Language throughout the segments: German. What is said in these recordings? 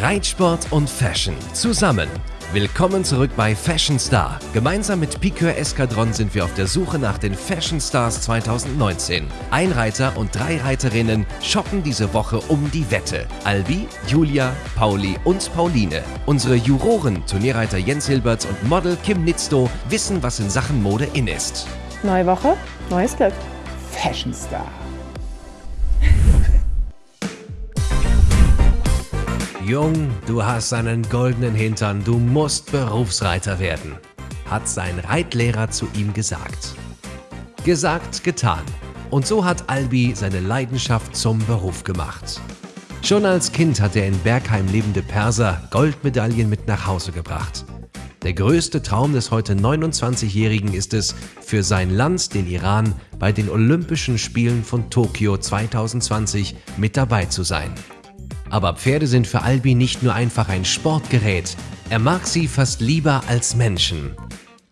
Reitsport und Fashion zusammen. Willkommen zurück bei Fashion Star. Gemeinsam mit Piqueur Eskadron sind wir auf der Suche nach den Fashion Stars 2019. Ein Reiter und drei Reiterinnen shoppen diese Woche um die Wette. Albi, Julia, Pauli und Pauline. Unsere Juroren, Turnierreiter Jens Hilberts und Model Kim Nitzto, wissen, was in Sachen Mode in ist. Neue Woche, neues Glück. Fashion Star. Jung, du hast einen goldenen Hintern, du musst Berufsreiter werden, hat sein Reitlehrer zu ihm gesagt. Gesagt, getan. Und so hat Albi seine Leidenschaft zum Beruf gemacht. Schon als Kind hat der in Bergheim lebende Perser Goldmedaillen mit nach Hause gebracht. Der größte Traum des heute 29-Jährigen ist es, für sein Land, den Iran, bei den Olympischen Spielen von Tokio 2020 mit dabei zu sein. Aber Pferde sind für Albi nicht nur einfach ein Sportgerät, er mag sie fast lieber als Menschen.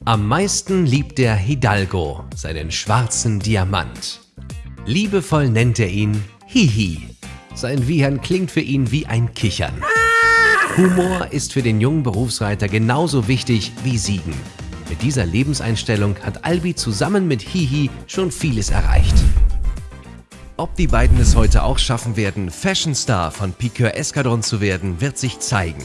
Am meisten liebt er Hidalgo, seinen schwarzen Diamant. Liebevoll nennt er ihn Hihi. Sein Wiehern klingt für ihn wie ein Kichern. Humor ist für den jungen Berufsreiter genauso wichtig wie Siegen. Mit dieser Lebenseinstellung hat Albi zusammen mit Hihi schon vieles erreicht. Ob die beiden es heute auch schaffen werden, Fashion Star von Piqueur Eskadron zu werden, wird sich zeigen.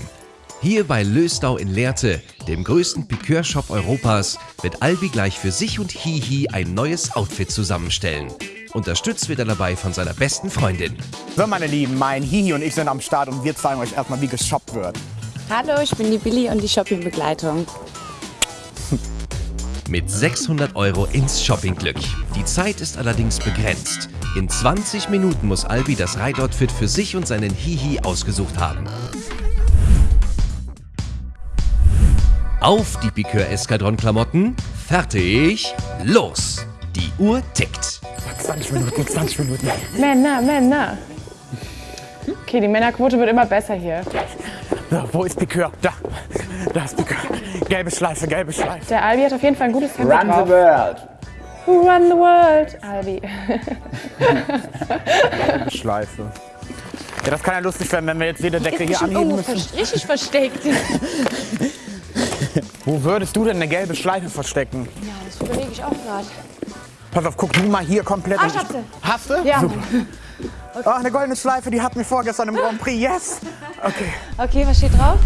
Hier bei Lösdau in Lehrte, dem größten Piqueur-Shop Europas, wird Albi gleich für sich und Hihi ein neues Outfit zusammenstellen. Unterstützt wird er dabei von seiner besten Freundin. So, meine Lieben, mein Hihi und ich sind am Start und wir zeigen euch erstmal, wie geshoppt wird. Hallo, ich bin die Billy und die Shoppingbegleitung. Mit 600 Euro ins Shoppingglück. Die Zeit ist allerdings begrenzt. In 20 Minuten muss Albi das Reitoutfit für sich und seinen Hihi ausgesucht haben. Auf die Piqueur Eskadron Klamotten. Fertig. Los. Die Uhr tickt. 20 Minuten, 20 Minuten. Männer, Männer. Okay, die Männerquote wird immer besser hier. So, wo ist Piqueur? Da. Da ist Piqueur. Gelbe Schleife, gelbe Schleife. Der Albi hat auf jeden Fall ein gutes Tempo Run the drauf. world. Who run the world? Albi. Schleife. Ja, das kann ja lustig werden, wenn wir jetzt jede Decke hier anheben müssen. vers- richtig versteckt. Wo würdest du denn eine gelbe Schleife verstecken? Ja, das überlege ich auch gerade. Pass auf, guck du mal hier komplett. Ah, ich hab sie. Hast du? Ja. Super. Oh, eine goldene Schleife, die hatten wir vorgestern im Grand Prix. Yes! Okay. Okay, was steht drauf?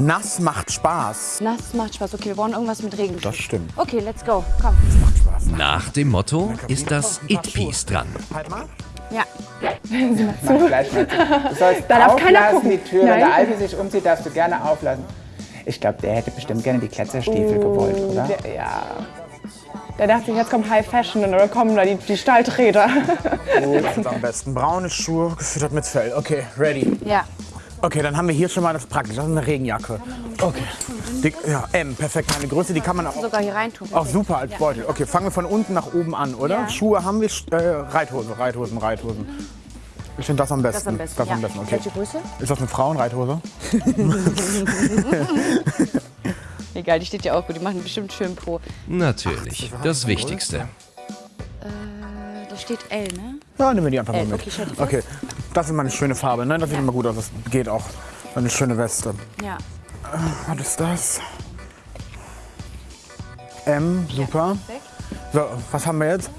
Nass macht Spaß. Nass macht Spaß. Okay, wir brauchen irgendwas mit Regen. Das stimmt. Okay, let's go. Komm. Macht Spaß. Nach dem Motto ist das It-Piece dran. Halt mal. Ja. Mach gleich mal. Du sollst Da darf keiner auflassen, gucken. die Tür. Wenn Nein. der Albi sich umzieht, darfst du gerne auflassen. Ich glaube, der hätte bestimmt gerne die Kletzerstiefel gewollt, oder? Der, ja. Der dachte sich, jetzt kommt High Fashion und dann kommen da die, die Stahlträger. Das ist am besten. Braune Schuhe, gefüttert mit Fell. Okay, ready. Ja. Okay, dann haben wir hier schon mal das Praktische. Das ist eine Regenjacke. Okay. Die, ja, M, perfekt. Meine Größe, die kann man auch, Sogar hier reintun. auch super als Beutel. Okay, fangen wir von unten nach oben an, oder? Ja. Schuhe haben wir, äh, Reithose, Reithosen, Reithosen. Ich finde das am besten. Das am besten. Das ja. am besten, okay. Welche Größe? Ist das eine Frauenreithose? Egal, die steht ja auch gut. Die machen bestimmt schön pro. Natürlich, das Wichtigste. Äh, da steht L, ne? Ja, nehmen wir die einfach mal Äh, mit. okay, Okay, das ist mal eine schöne Farbe, ne? Das sieht immer gut aus. Das geht auch. Eine schöne Weste. Ja. Was ist das? M, super. So, was haben wir jetzt?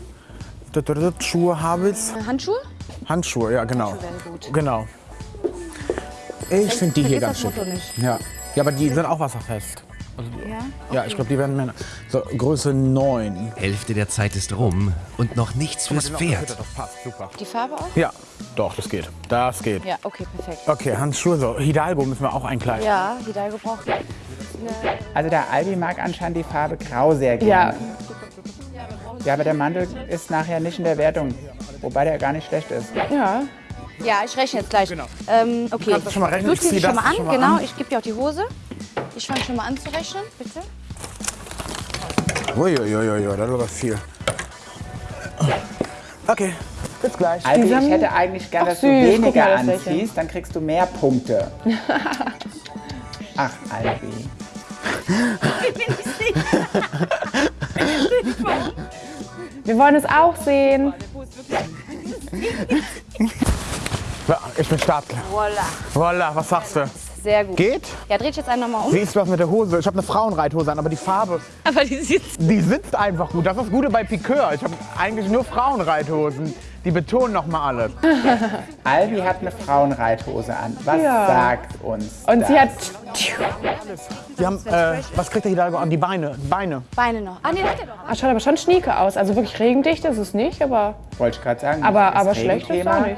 Schuhe habe ich. Äh, Handschuhe? Handschuhe, ja genau. Handschuhe gut. Genau. Ich finde die hier ganz schön. Ja. ja, aber die sind auch wasserfest. Ja. Ja, ich glaube, die werden Männer. So, Größe 9. Hälfte der Zeit ist rum und noch nichts fürs Pferd. Die Farbe auch? Ja, doch, das geht. Das geht. Ja, okay, perfekt. Okay, Handschuhe, so. Hidalgo müssen wir auch einkleiden. Ja, Hidalgo braucht Also der Albi mag anscheinend die Farbe Grau sehr Ja, gerne. Ja, aber der Mantel ist nachher nicht in der Wertung. Wobei der gar nicht schlecht ist. ja. Ja, ich rechne jetzt gleich. Ähm, okay. kannst das schon mal rechnen. Du Ich ziehst schon das mal an, schon mal genau. an. Ich gebe dir auch die Hose. Ich fange schon mal an zu rechnen, bitte. Uiuiuiui, das aber viel. Okay, bis gleich. Albi, Die ich hätte eigentlich gern, Ach, dass du weniger mal, anziehst, dann kriegst du mehr Punkte. Ach, Albi. Wir wollen es auch sehen. Ich bin startklar. Voila. Voila, was sagst du? Sehr gut. Geht? Ja, dreh ich jetzt einen nochmal um. Wie ist das mit der Hose? Ich habe eine Frauenreithose an, aber die Farbe, Aber die sitzt. die sitzt einfach gut. Das ist das Gute bei Piqueur. Ich habe eigentlich nur Frauenreithosen. Die betonen noch mal alles. Albi hat eine Frauenreithose an. Was Ja. sagt uns Und das? sie hat. Die haben, äh, was kriegt der Hidalgo an? Die Beine. Beine. Beine noch. Ah, nee, hat er doch. Ah, schaut aber schon schnieke aus. Also wirklich regendicht ist es nicht, aber, Wollte ich gerade sagen. aber, aber schlecht ist es auch nicht.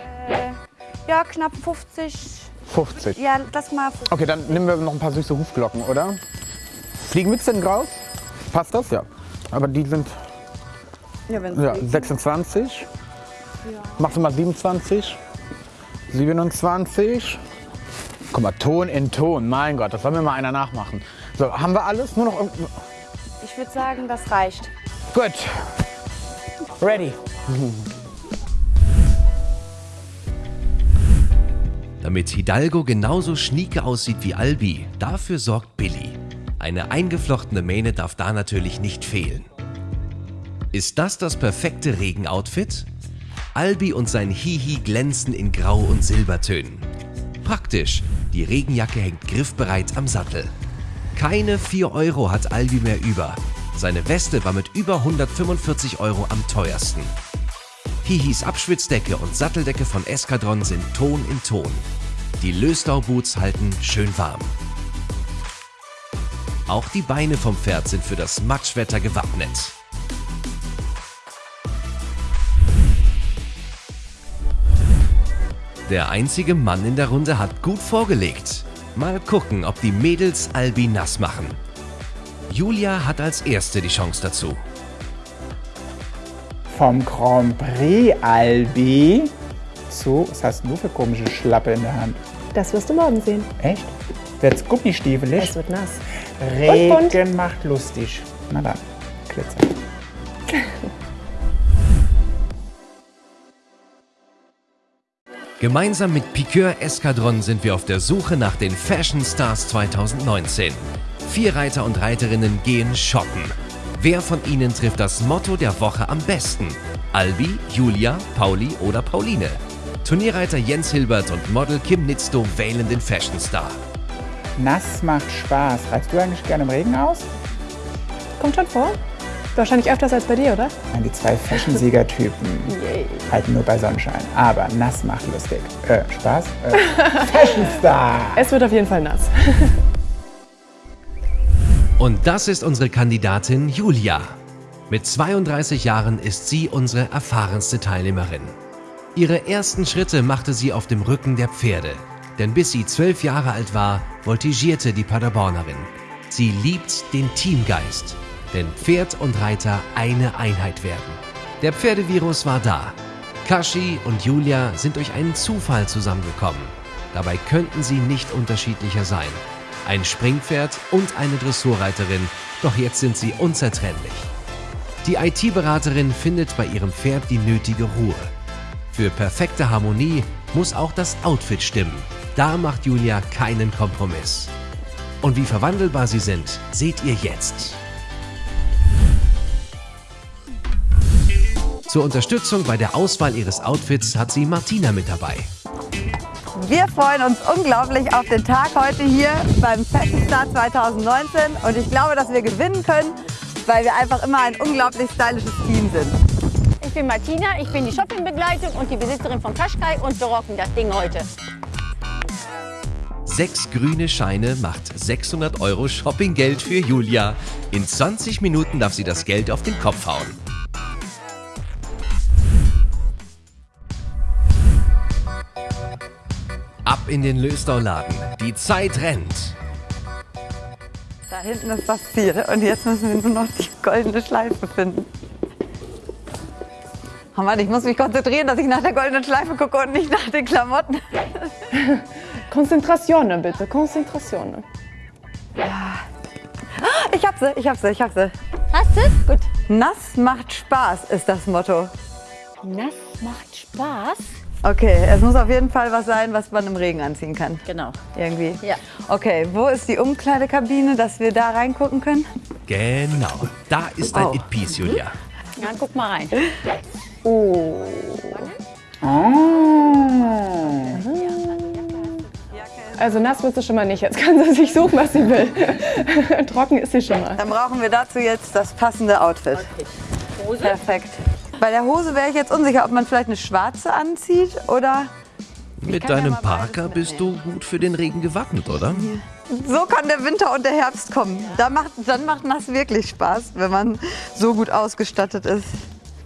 Ja, knapp 50. 50. Ja, lass mal 50. Okay, dann nehmen wir noch ein paar süße Hufglocken, oder? Fliegenmütze in Graus? Passt das? Ja. Aber die sind Ja, wenn ja, 26. Machst du mal 27? 27. Guck mal, Ton in Ton. Mein Gott, das soll mir mal einer nachmachen. So, haben wir alles? Nur noch irgend- Ich würde sagen, das reicht. Gut. Ready. Damit Hidalgo genauso schnieke aussieht wie Albi, dafür sorgt Billy. Eine eingeflochtene Mähne darf da natürlich nicht fehlen. Ist das das perfekte Regenoutfit? Albi und sein Hihi glänzen in Grau- und Silbertönen. Praktisch, die Regenjacke hängt griffbereit am Sattel. Keine 4 Euro hat Albi mehr über. Seine Weste war mit über 145 Euro am teuersten. Hihis Abschwitzdecke und Satteldecke von Eskadron sind Ton in Ton. Die Löstau-Boots halten schön warm. Auch die Beine vom Pferd sind für das Matschwetter gewappnet. Der einzige Mann in der Runde hat gut vorgelegt. Mal gucken, ob die Mädels Albi nass machen. Julia hat als erste die Chance dazu. Vom Grand Prix Albi zu, was hast du für komische Schlappe in der Hand? Das wirst du morgen sehen. Echt? Wird's gummistiefelig? Es wird nass. Regen macht lustig. Na dann, Glitzer. Gemeinsam mit Piqueur Eskadron sind wir auf der Suche nach den Fashion Stars 2019. Vier Reiter und Reiterinnen gehen shoppen. Wer von ihnen trifft das Motto der Woche am besten? Albi, Julia, Pauli oder Pauline? Turnierreiter Jens Hilbert und Model Kim Nitzto wählen den Fashion Star. Nass macht Spaß. Reitst du eigentlich gerne im Regen aus? Kommt schon vor. Wahrscheinlich öfters als bei dir, oder? Nein, die zwei Fashion-Siegertypen halten nur bei Sonnenschein. Aber nass macht lustig. Äh, Spaß? Äh, Fashion Star! Es wird auf jeden Fall nass. Und das ist unsere Kandidatin Julia. Mit 32 Jahren ist sie unsere erfahrenste Teilnehmerin. Ihre ersten Schritte machte sie auf dem Rücken der Pferde. Denn bis sie zwölf Jahre alt war, voltigierte die Paderbornerin. Sie liebt den Teamgeist. Denn Pferd und Reiter eine Einheit werden. Der Pferdevirus war da. Kashi und Julia sind durch einen Zufall zusammengekommen. Dabei könnten sie nicht unterschiedlicher sein. Ein Springpferd und eine Dressurreiterin, doch jetzt sind sie unzertrennlich. Die IT-Beraterin findet bei ihrem Pferd die nötige Ruhe. Für perfekte Harmonie muss auch das Outfit stimmen. Da macht Julia keinen Kompromiss. Und wie verwandelbar sie sind, seht ihr jetzt. Zur Unterstützung bei der Auswahl ihres Outfits hat sie Martina mit dabei. Wir freuen uns unglaublich auf den Tag heute hier beim Fashion Star 2019 und ich glaube, dass wir gewinnen können, weil wir einfach immer ein unglaublich stylisches Team sind. Ich bin Martina, ich bin die Shoppingbegleitung und die Besitzerin von Kaschkai und wir rocken das Ding heute. Sechs grüne Scheine macht 600 Euro Shoppinggeld für Julia. In 20 Minuten darf sie das Geld auf den Kopf hauen. Ab in den Löstau-Laden. Die Zeit rennt. Da hinten ist das Ziel und jetzt müssen wir nur noch die goldene Schleife finden. Oh Mann, ich muss mich konzentrieren, dass ich nach der goldenen Schleife gucke und nicht nach den Klamotten. Konzentration bitte, Konzentration. Ich hab sie, ich hab sie, ich hab sie. Hast du? Gut. Nass macht Spaß ist das Motto. Nass macht Spaß. Okay, es muss auf jeden Fall was sein, was man im Regen anziehen kann. Genau. Irgendwie. Ja. Okay, wo ist die Umkleidekabine, dass wir da reingucken können? Genau. Da ist dein Oh. It-Piece, Julia. Ja, guck mal rein. Also nass wird sie schon mal nicht. Jetzt kann sie sich suchen, was sie will. Trocken ist sie schon mal. Dann brauchen wir dazu jetzt das passende Outfit. Perfekt. Bei der Hose wäre ich jetzt unsicher, ob man vielleicht eine schwarze anzieht oder Mit ja deinem beides Parker bist du gut für den Regen gewappnet, oder? so kann der Winter und der Herbst kommen. Da macht, dann macht nass wirklich Spaß, wenn man so gut ausgestattet ist.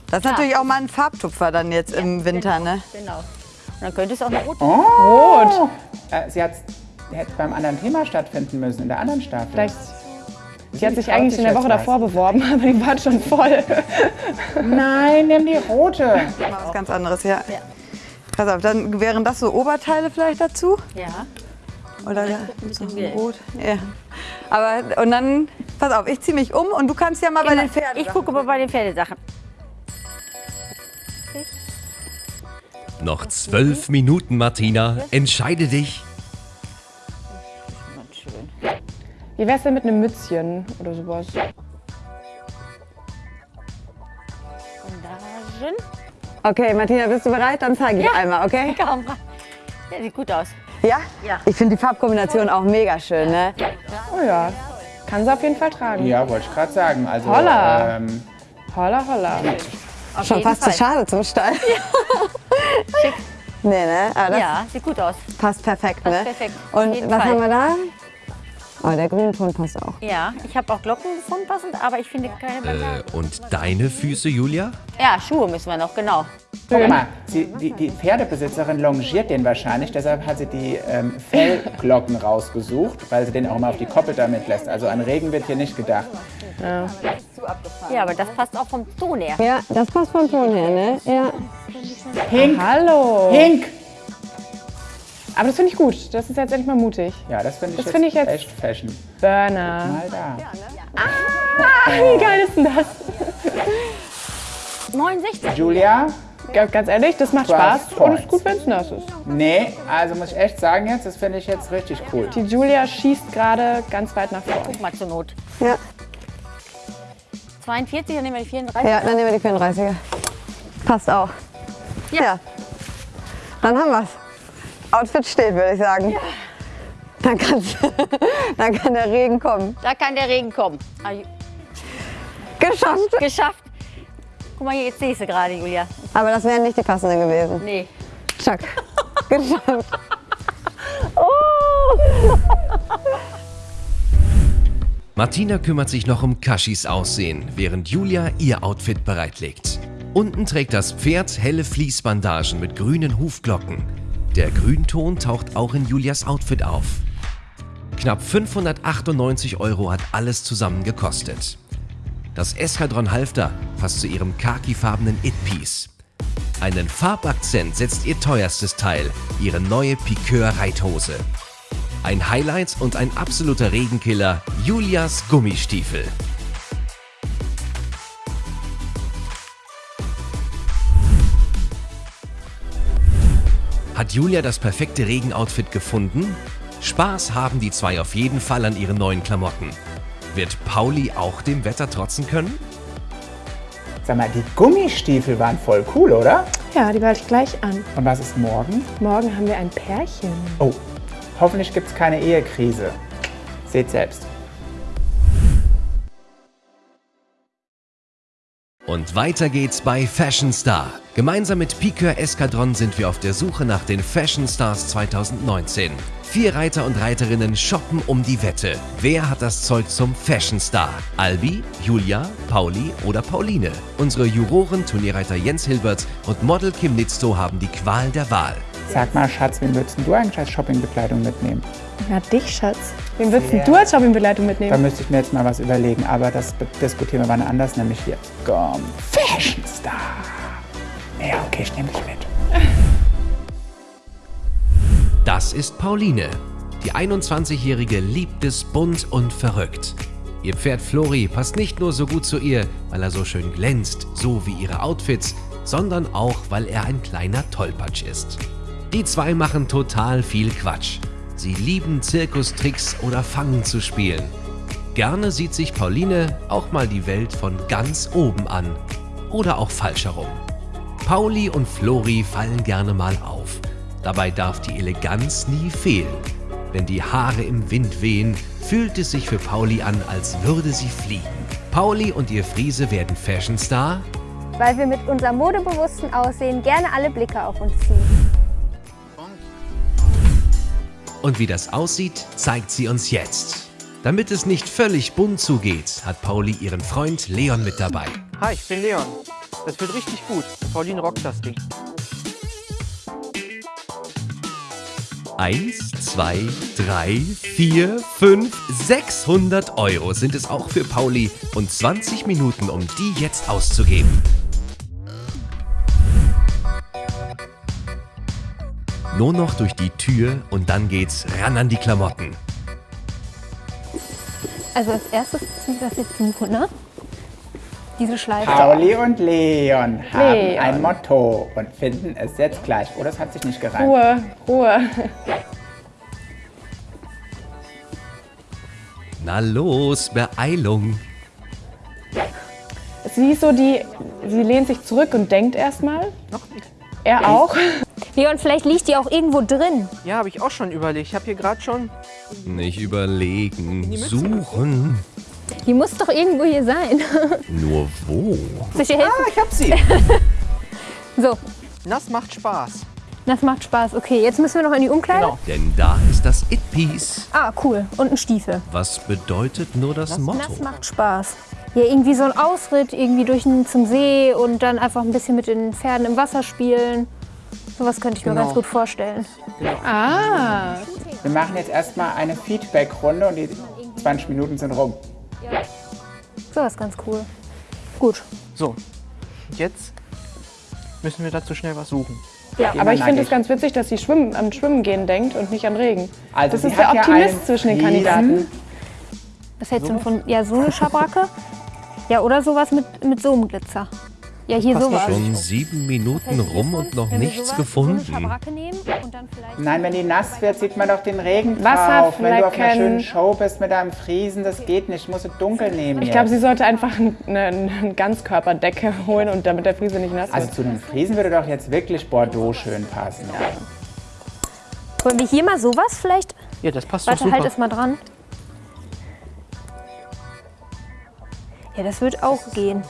Das ist natürlich auch mal ein Farbtupfer dann jetzt im Winter, ne? Genau. Und dann könnte es auch eine rote Rot. Äh, sie hat's, hätte beim anderen Thema stattfinden müssen, in der anderen Staffel. Vielleicht. Sie hat sich eigentlich in der Woche davor beworben, aber die war schon voll. Nein, nimm die rote. Mal was ganz anderes, ja. Pass auf, dann wären das so Oberteile vielleicht dazu? Ja. Oder so rot? Ja. Aber, und dann, pass auf, ich ziehe mich um und du kannst ja mal bei den Pferden. Ich gucke mal bei den Pferdesachen. Noch zwölf Minuten, Martina. Entscheide dich. Wie wär's denn mit einem Mützchen oder sowas? Okay, Martina, bist du bereit? Dann zeige ich einmal, okay? Komm, ja, sieht gut aus. Ja? Ja. Ich finde die Farbkombination auch mega schön, ne? Oh ja. Kann sie auf jeden Fall tragen. Ja, wollte ich gerade sagen. Also, Holla. Ähm, Holla, holla. Schon jeden fast zu schade zum Stall. Nee, ne? Aber das Ja, sieht gut aus. passt perfekt, ne? perfekt, auf Und was Fall. haben wir da? Oh, der Grünton passt auch. Ja, ich habe auch Glocken gefunden passend, aber ich finde keine. Äh, und deine Füße, Julia? Ja, Schuhe müssen wir noch, genau. guck mal, sie, die, die Pferdebesitzerin longiert den wahrscheinlich, deshalb hat sie die ähm, Fellglocken rausgesucht, weil sie den auch immer auf die Koppel damit lässt. Also an Regen wird hier nicht gedacht. Ja, aber das passt auch vom Ton her. Ja, das passt vom Ton her, ne? Ja. Hink, Hallo. Hink! Aber das finde ich gut. Das ist jetzt endlich mal mutig. Ja, das finde ich, Das finde ich jetzt- echt Fashion. Burner. Mal da. Wie geil ist denn das? 69. Julia? Ga- Ganz ehrlich, das macht Spaß und ist gut, wenn es nass ist. Nee, also muss ich echt sagen jetzt, das finde ich jetzt richtig cool. Die Julia schießt gerade ganz weit nach vorne. Guck mal zur Not. Ja. 42, dann nehmen wir die 34. Ja, dann nehmen wir die 34er. Passt auch. Ja. Dann haben wir's. Outfit steht, würde ich sagen. Dann, kann's, dann kann der Regen kommen. Da kann der Regen kommen. Ah, Geschafft. Geschafft. Guck mal, hier, jetzt sehe ich sie gerade, Julia. Aber das wären nicht die passenden gewesen. Nee. Chuck. Geschafft. Martina kümmert sich noch um Kashis Aussehen, während Julia ihr Outfit bereitlegt. Unten trägt das Pferd helle Fließbandagen mit grünen Hufglocken. Der Grünton taucht auch in Julias Outfit auf. Knapp 598 Euro hat alles zusammen gekostet. Das Eskadron Halfter passt zu ihrem khakifarbenen It-Piece. Einen Farbakzent setzt ihr teuerstes Teil, ihre neue Piqueur-Reithose. Ein Highlight und ein absoluter Regenkiller, Julias Gummistiefel. Hat Julia das perfekte Regenoutfit gefunden? Spaß haben die zwei auf jeden Fall an ihren neuen Klamotten. Wird Pauli auch dem Wetter trotzen können? Sag mal, die Gummistiefel waren voll cool, oder? Ja, die behalte ich gleich an. Und was ist morgen? Morgen haben wir ein Pärchen. Oh, hoffentlich gibt es keine Ehekrise. Seht selbst. Und weiter geht's bei Fashion Star. Gemeinsam mit Piqueur Eskadron sind wir auf der Suche nach den Fashion Stars 2019. Vier Reiter und Reiterinnen shoppen um die Wette. Wer hat das Zeug zum Fashion Star? Albi, Julia, Pauli oder Pauline? Unsere Juroren, Turnierreiter Jens Hilbert und Model Kim Nitzto haben die Qual der Wahl. Sag mal, Schatz, wen würdest du eigentlich als Shoppingbekleidung mitnehmen? Na, dich, Schatz. Wen würdest denn du als Shoppingbegleitung Da mitnehmen? müsste ich mir jetzt mal was überlegen, aber das diskutieren wir wann anders, nämlich jetzt. Komm, Fashion Star. Ja, okay, ich nehme dich mit. Das ist Pauline. Die 21-Jährige liebt es bunt und verrückt. Ihr Pferd Flori passt nicht nur so gut zu ihr, weil er so schön glänzt, so wie ihre Outfits, sondern auch, weil er ein kleiner Tollpatsch ist. Die zwei machen total viel Quatsch. Sie lieben Zirkustricks oder Fangen zu spielen. Gerne sieht sich Pauline auch mal die Welt von ganz oben an. Oder auch falsch herum. Pauli und Flori fallen gerne mal auf. Dabei darf die Eleganz nie fehlen. Wenn die Haare im Wind wehen, fühlt es sich für Pauli an, als würde sie fliegen. Pauli und ihr Friese werden Fashionstar, weil wir mit unserem modebewussten Aussehen gerne alle Blicke auf uns ziehen. Und wie das aussieht, zeigt sie uns jetzt. Damit es nicht völlig bunt zugeht, hat Pauli ihren Freund Leon mit dabei. Hi, ich bin Leon. Das wird richtig gut. Pauline rockt das Ding. Eins, zwei, drei, vier, fünf, 600 Euro sind es auch für Pauli und 20 Minuten, um die jetzt auszugeben. Nur noch durch die Tür und dann geht's ran an die Klamotten. Also als erstes müssen wir das jetzt suchen, ne? Diese Schleife. Pauli und Leon haben Leon. ein Motto und finden es jetzt gleich. Oh, das hat sich nicht gereimt. Ruhe, Ruhe. Na los, Beeilung. Sie ist so die, sie lehnt sich zurück und denkt erstmal. Er auch. Leon, vielleicht liegt die auch irgendwo drin. Ja, habe ich auch schon überlegt. Ich habe hier gerade schon... Nicht überlegen, suchen. Die muss doch irgendwo hier sein. Nur wo? Soll ich dir helfen? Ah, ich hab sie. So, Das macht Spaß. das macht Spaß. Okay, jetzt müssen wir noch in die Umkleide. Genau. Denn da ist das It-Piece. Ah, cool. Und ein Stiefel. Was bedeutet nur das Motto? Das macht Spaß. Ja, irgendwie so ein Ausritt, irgendwie durch den, zum See und dann einfach ein bisschen mit den Pferden im Wasser spielen. Sowas könnte ich mir Genau. ganz gut vorstellen. Ah, Wir machen jetzt erstmal eine Feedback-Runde und die 20 Minuten sind rum. Sowas ganz cool. Gut. So, jetzt müssen wir dazu schnell was suchen. ja, aber ich finde es ganz witzig, dass sie schwimmen, an Schwimmen gehen denkt und nicht an Regen. Also das ist der ja Optimist einen zwischen den. Kandidaten. Was hältst du von, ja, so eine Schabracke? Ja, oder sowas mit, mit so einem Glitzer. Ja, hier Passt sowas. Schon sieben Minuten rum und noch nichts gefunden. Nein, wenn die nass wird, sieht man doch den Regen drauf. Wenn du auf einer schönen Show bist mit deinem Friesen, das geht nicht. Musst du dunkel nehmen Ich glaube, sie sollte einfach eine, eine Ganzkörperdecke holen und damit der Friese nicht nass Also wird. zu einem Friesen würde doch jetzt wirklich Bordeaux schön passen. Wollen wir hier mal sowas vielleicht? Ja, das passt doch Warte, super. halt es mal dran. Ja, das wird auch gehen.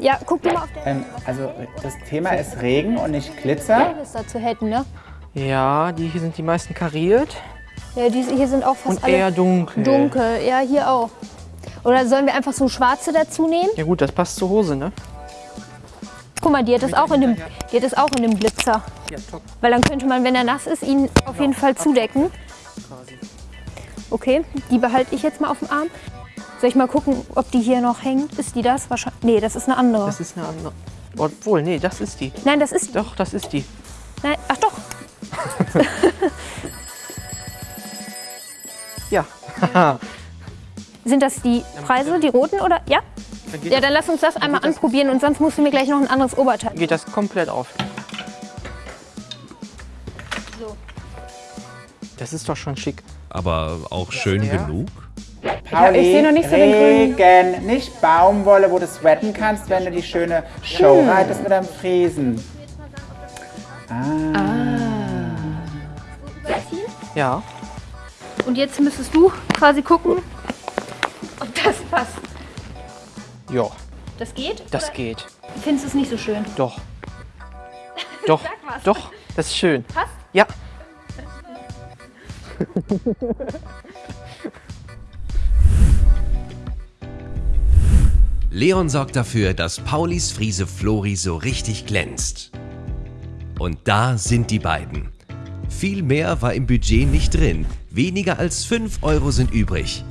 Ja, guck dir mal auf der Ähm, also das Thema ist Regen und nicht Glitzer. was dazu hätten, ne? Ja, die hier sind die meisten kariert Ja, diese hier sind auch fast und alle eher dunkel. dunkel. Ja, hier auch. Oder sollen wir einfach so schwarze dazu nehmen? Ja gut, das passt zur Hose, ne? Guck mal, die hat das auch in dem, die hat das auch in dem Glitzer. Ja, top. Weil dann könnte man, wenn er nass ist, ihn auf jeden Fall zudecken. Okay, die behalte ich jetzt mal auf dem Arm. Soll ich mal gucken, ob die hier noch hängt? Ist die das? Wahrscheinlich. Nee, das ist eine andere. Das ist eine andere. Obwohl, nee, das ist die. Nein, das ist. Doch, das ist die. Nein, ach doch. Ja. Sind das die Preise, die roten oder? Ja? Dann Ja, dann lass uns das einmal anprobieren und sonst musst du mir gleich noch ein anderes Oberteil. geht das komplett auf. Das ist doch schon schick. Aber auch schön Ja. genug? Pauli, ich sehe noch nicht so den Regen, nicht Baumwolle, wo du sweaten kannst, wenn du die schöne Show Hm. reitest mit deinem Friesen. Ja. Und jetzt müsstest du quasi gucken, ob das passt. Ja, Das geht? das Oder geht. Findest du es nicht so schön? Doch. Doch, was. doch, das ist schön. Passt? Ja. Leon sorgt dafür, dass Paulis Friese Flori so richtig glänzt. Und da sind die beiden. Viel mehr war im Budget nicht drin. Weniger als 5 Euro sind übrig.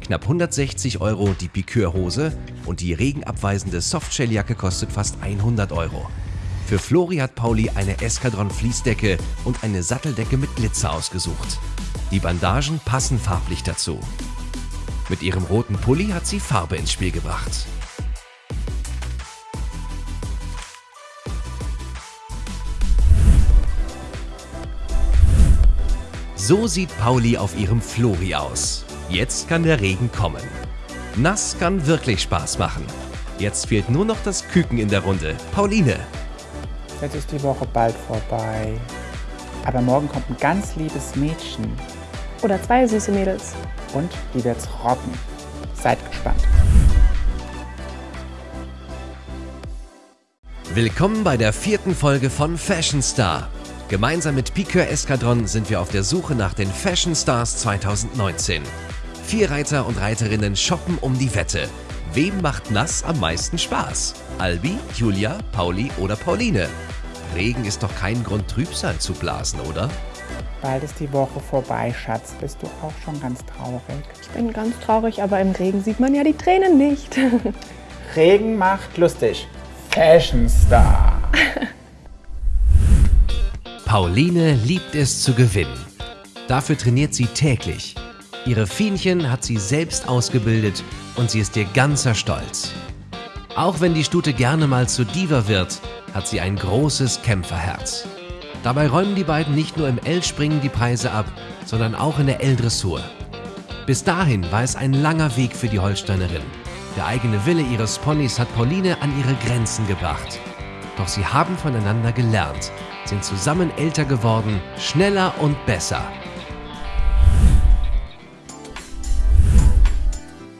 Knapp 160 Euro die Piqueur-Hose und die regenabweisende Softshelljacke kostet fast 100 Euro. Für Flori hat Pauli eine Eskadron-Fließdecke und eine Satteldecke mit Glitzer ausgesucht. Die Bandagen passen farblich dazu. Mit ihrem roten Pulli hat sie Farbe ins Spiel gebracht. So sieht Pauli auf ihrem Flori aus. Jetzt kann der Regen kommen. Nass kann wirklich Spaß machen. Jetzt fehlt nur noch das Küken in der Runde. Pauline, Jetzt ist die Woche bald vorbei. Aber morgen kommt ein ganz liebes Mädchen Oder zwei süße Mädels. und die wird's rocken. Seid gespannt. Willkommen bei der vierten Folge von Fashion Star. Gemeinsam mit Piqueur Eskadron sind wir auf der Suche nach den Fashion Stars 2019. Vier Reiter und Reiterinnen shoppen um die Wette. Wem macht nass am meisten Spaß? Albi, Julia, Pauli oder Pauline? Regen ist doch kein Grund, Trübsal zu blasen, oder? Bald ist die Woche vorbei, Schatz. Bist du auch schon ganz traurig? Ich bin ganz traurig, aber im Regen sieht man ja die Tränen nicht. Regen macht lustig. Fashion Star. Pauline liebt es zu gewinnen. Dafür trainiert sie täglich. Ihre Fienchen hat sie selbst ausgebildet und sie ist ihr ganzer Stolz. Auch wenn die Stute gerne mal zu Diva wird, hat sie ein großes Kämpferherz. Dabei räumen die beiden nicht nur im L-Springen die Preise ab, sondern auch in der L-Dressur. Bis dahin war es ein langer Weg für die Holsteinerin. Der eigene Wille ihres Ponys hat Pauline an ihre Grenzen gebracht. Doch sie haben voneinander gelernt, sind zusammen älter geworden, schneller und besser.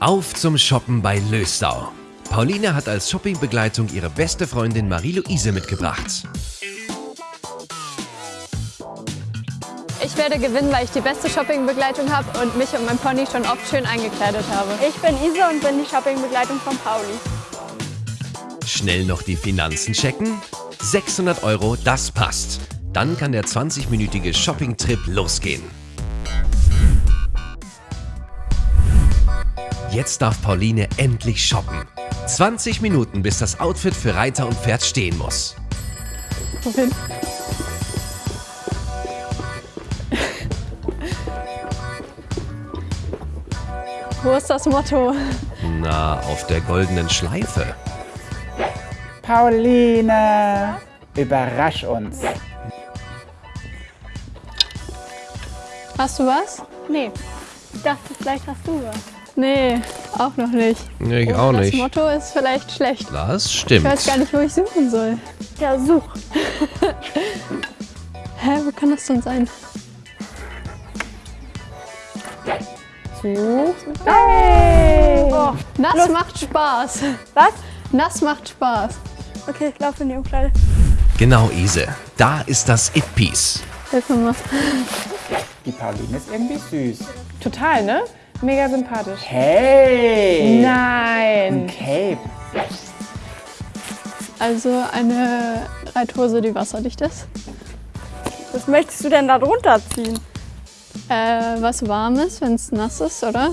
Auf zum Shoppen bei Löstau. Pauline hat als Shoppingbegleitung ihre beste Freundin Marie-Louise mitgebracht. Ich werde gewinnen, weil ich die beste Shoppingbegleitung habe und mich und mein Pony schon oft schön eingekleidet habe. Ich bin Isa und bin die Shoppingbegleitung von Pauli. Schnell noch die Finanzen checken? 600 Euro, das passt. Dann kann der 20-minütige Shopping-Trip losgehen. Jetzt darf Pauline endlich shoppen. 20 Minuten, bis das Outfit für Reiter und Pferd stehen muss. Wohin? Wo ist das Motto? Na, auf der goldenen Schleife. Pauline, überrasch uns. Hast du was? Nee, ich dachte, vielleicht hast du was. Nee, auch noch nicht. Nee, ich Oh, auch das nicht. Motto ist vielleicht schlecht. Das Ich stimmt. weiß gar nicht, wo ich suchen soll. Ja, such. Hä, wo kann das denn sein? Such. Hey! Oh, nass macht Spaß. Was? Nass macht Spaß. Okay, ich laufe in die Umkleide. Genau, Ise. Da ist das It-Piece. Hilf mir mal. Die Pauline ist irgendwie süß. Total, ne? Mega sympathisch. Hey! Nein! Ein Cape. Also eine Reithose, die wasserdicht ist. Was möchtest du denn da drunter ziehen? Äh, was warmes, wenn es nass ist, oder?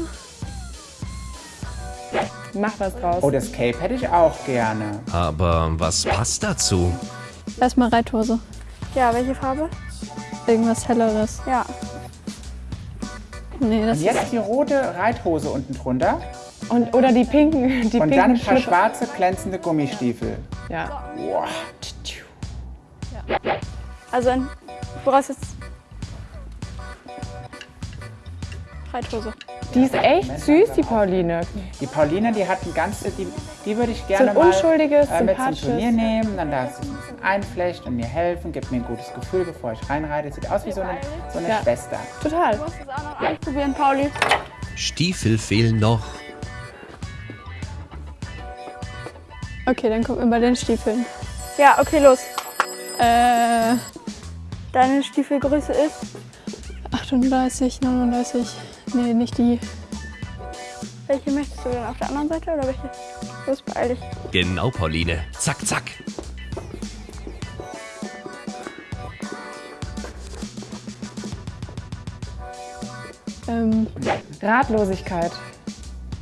Mach was draus. Oh, das Cape hätte ich auch gerne. Aber was passt dazu? Erstmal Reithose. Ja, welche Farbe? Irgendwas helleres. Ja. Nee, das Und jetzt die rote Reithose unten drunter. Und, oder die pinken, die Und pinken dann ein paar Schlüpper. schwarze glänzende Gummistiefel. Ja. Boah. Also, ein, woraus jetzt? Reithose. Die ist echt süß, die Pauline. Die Pauline, die hat ein ganz, die, die würde ich So gerne ein mal unschuldiges, äh, mit zum. Turnier nehmen. Dann darf sie ein bisschen einflechten und mir helfen, gibt mir ein gutes Gefühl, bevor ich reinreite. Sieht aus wie so eine, so eine Ja. Schwester. Total. Du musst es auch noch ausprobieren, Pauli. Stiefel fehlen noch. Okay, dann gucken wir bei den Stiefeln. Ja, okay, los. Äh, Deine Stiefelgröße ist? 38, 39. Nee, nicht die. Welche möchtest du denn auf der anderen Seite oder welche? Los, beeil dich. Genau, Pauline. Zack, zack. Ähm, Ratlosigkeit.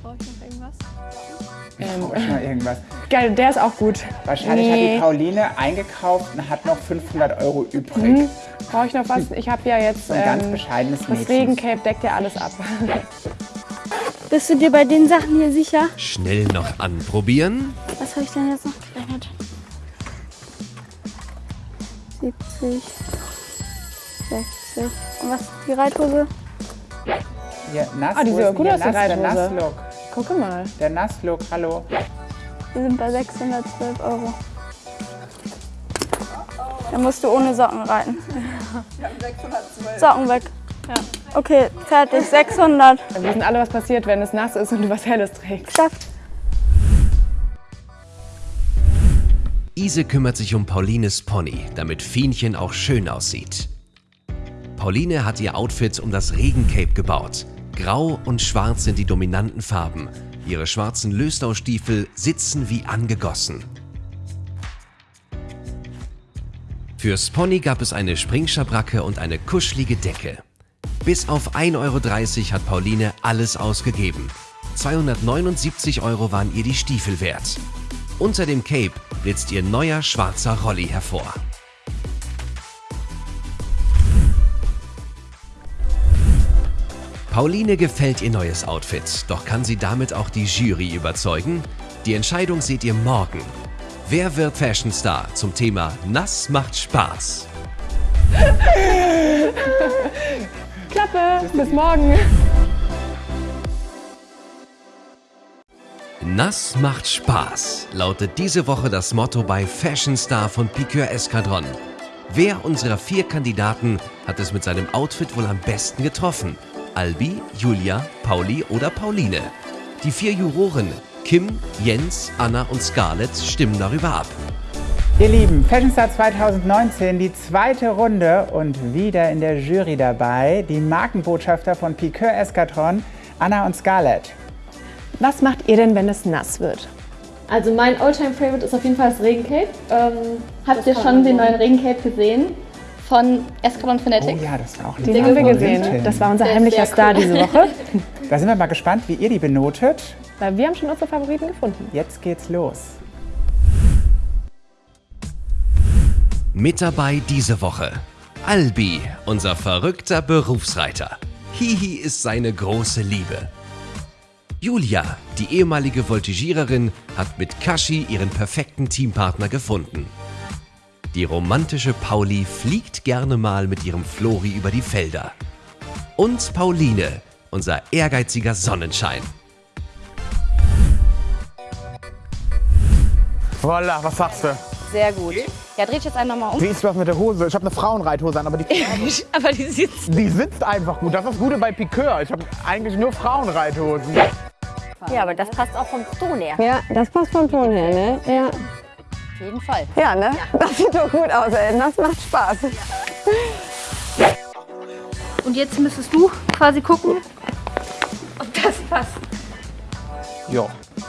brauche ich noch irgendwas? Brauche ich mal irgendwas. Geil, der ist auch gut. Wahrscheinlich hat Nee. die Pauline eingekauft und hat noch 500 Euro übrig. Hm, Brauche ich noch was? Ich habe ja jetzt So ein ganz ähm, bescheidenes das Mädchen. Regencape deckt ja alles ab. Bist du dir bei den Sachen hier sicher? Schnell noch anprobieren. Was habe ich denn jetzt noch gerechnet? 70, 60. Und was die Reithose? Hier, nass, Ah, die sieht gut aus, die der. Nasslook. Gucke mal. Der Nasslook, hallo. Wir sind bei 612 Euro. Dann musst du ohne Socken reiten. Socken weg. Ja. Okay, fertig. 600. Wir wissen alle, was passiert, wenn es nass ist und du was Helles trägst. Geschafft. Ise kümmert sich um Paulines Pony, damit Fienchen auch schön aussieht. Pauline hat ihr Outfit um das Regencape gebaut. Grau und schwarz sind die dominanten Farben. Ihre schwarzen Löstaustiefel sitzen wie angegossen. Fürs Pony gab es eine Springschabracke und eine kuschelige Decke. Bis auf 1,30 Euro hat Pauline alles ausgegeben. 279 Euro waren ihr die Stiefel wert. Unter dem Cape blitzt ihr neuer schwarzer Rolli hervor. Pauline gefällt ihr neues Outfit, doch kann sie damit auch die Jury überzeugen? Die Entscheidung seht ihr morgen. Wer wird Fashion Star zum Thema Nass macht Spaß? Klappe, bis morgen. Nass macht Spaß, lautet diese Woche das Motto bei Fashion Star von Piqueur Escadron. Wer unserer vier Kandidaten hat es mit seinem Outfit wohl am besten getroffen? Albi, Julia, Pauli oder Pauline? Die vier Juroren Kim, Jens, Anna und Scarlett stimmen darüber ab. Ihr Lieben, Fashion Star 2019, die zweite Runde und wieder in der Jury dabei die Markenbotschafter von Piqueur Escadron, Anna und Scarlett. Was macht ihr denn, wenn es nass wird? Also mein Alltime Favorite ist auf jeden Fall das Regencape. Ähm, habt ihr schon den neuen Regencape gesehen? Von Escalon Fanatics? Oh ja, das war auch Den haben wir gesehen. Das war unser ist heimlicher Star cool. diese Woche. Da sind wir mal gespannt, wie ihr die benotet. Weil wir haben schon unsere Favoriten gefunden. Jetzt geht's los. Mit dabei diese Woche Albi, unser verrückter Berufsreiter. Hihi ist seine große Liebe. Julia, die ehemalige Voltigiererin, hat mit Kashi ihren perfekten Teampartner gefunden. Die romantische Pauli fliegt gerne mal mit ihrem Flori über die Felder. Und Pauline, unser ehrgeiziger Sonnenschein. Voila, was sagst du? Sehr gut. Ja, dreh ich jetzt einen nochmal um. Wie ist das mit der Hose? Ich habe eine Frauenreithose an, aber die, Aber die sitzt. die sitzt einfach gut. Das ist das Gute bei Piqueur. Ich habe eigentlich nur Frauenreithosen. Ja, aber das passt auch vom Ton her. Ja, das passt vom Ton her, ne? Ja. Auf jeden Fall. Ja, ne? Das sieht doch gut aus, ey. Das macht Spaß. Und jetzt müsstest du quasi gucken, ob das passt. Ja,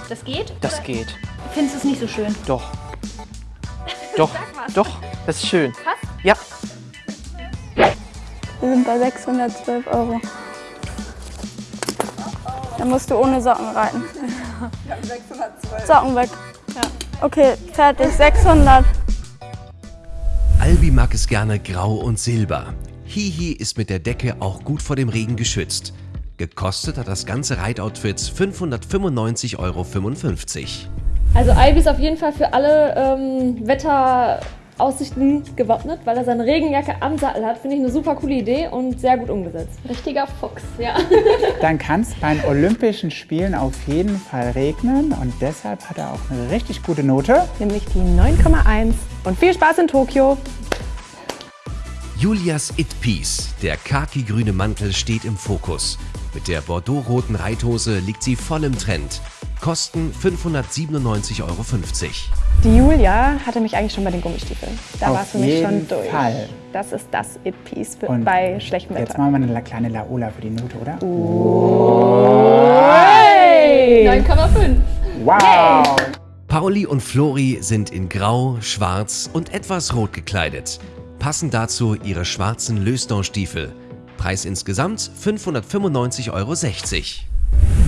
Das geht? das geht. Findest du es nicht so schön? Doch. Doch, doch, das ist schön. Passt? Ja. Wir sind bei 612 Euro. Dann musst du ohne Socken reiten. Socken weg. Okay, fertig. 600. Albi mag es gerne grau und silber. Hihi ist mit der Decke auch gut vor dem Regen geschützt. Gekostet hat das ganze Reitoutfit 595,55 Euro. Also Albi ist auf jeden Fall für alle ähm, Wetteraussichten gewappnet, weil er seine Regenjacke am Sattel hat. Finde ich eine super coole Idee und sehr gut umgesetzt. Richtiger Fuchs, ja. Dann kann es bei den Olympischen Spielen auf jeden Fall regnen und deshalb hat er auch eine richtig gute Note. Nämlich die 9,1. Und viel Spaß in Tokio. Julias It-Piece, der khaki-grüne Mantel, steht im Fokus. Mit der bordeaux-roten Reithose liegt sie voll im Trend. Kosten 597,50 Euro. Die Julia hatte mich eigentlich schon bei den Gummistiefeln. Da war es für mich schon durch. Fall. Das ist das It-Piece bei schlechtem Jetzt Wetter. machen wir eine kleine Laola für die Note, oder? Hey! 9,5. Wow! Pauli und Flori sind in Grau, Schwarz und etwas Rot gekleidet. Passend dazu ihre schwarzen Lösdon-Stiefel. Preis insgesamt 595,60 Euro.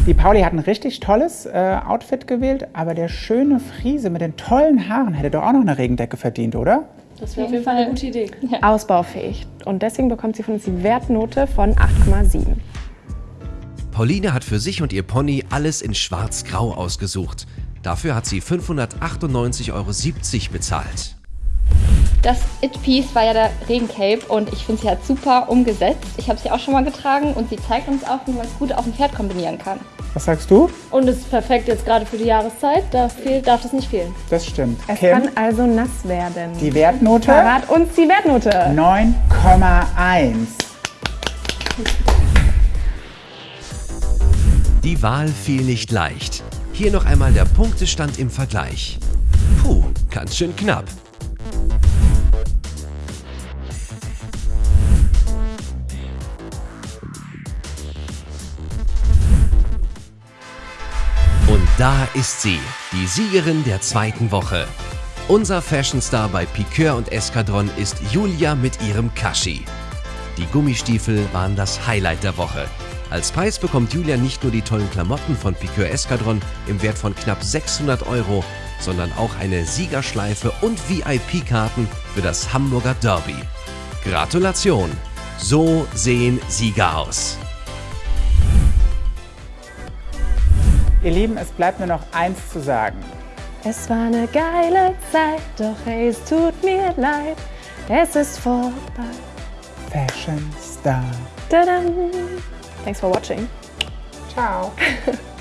Die Pauli hat ein richtig tolles äh, Outfit gewählt, aber der schöne Friese mit den tollen Haaren hätte doch auch noch eine Regendecke verdient, oder? Das wäre auf jeden Fall eine gute Idee. Ausbaufähig. Und deswegen bekommt sie von uns die Wertnote von 8,7. Pauline hat für sich und ihr Pony alles in schwarz-grau ausgesucht. Dafür hat sie 598,70 Euro bezahlt. Das It-Piece war ja der Regencape und ich finde, sie hat super umgesetzt. Ich habe sie auch schon mal getragen und sie zeigt uns auch, wie man es gut auf dem Pferd kombinieren kann. Was sagst du? Und es ist perfekt jetzt gerade für die Jahreszeit. Da fehlt, darf das nicht fehlen. Das stimmt. Es Kim, kann also nass werden. die Wertnote? Verrat uns die Wertnote. 9,1. Die Wahl fiel nicht leicht. Hier noch einmal der Punktestand im Vergleich. Puh, ganz schön knapp. Da ist sie, die Siegerin der zweiten Woche. Unser Fashionstar bei Piqueur und Eskadron ist Julia mit ihrem Kashi. Die Gummistiefel waren das Highlight der Woche. Als Preis bekommt Julia nicht nur die tollen Klamotten von Piqueur Eskadron im Wert von knapp 600 Euro, sondern auch eine Siegerschleife und VIP-Karten für das Hamburger Derby. Gratulation! So sehen Sieger aus. Ihr Lieben, es bleibt nur noch eins zu sagen. Es war eine geile Zeit, doch hey, es tut mir leid. Es ist vorbei. Fashion Star. Tadam. Thanks for watching. Ciao.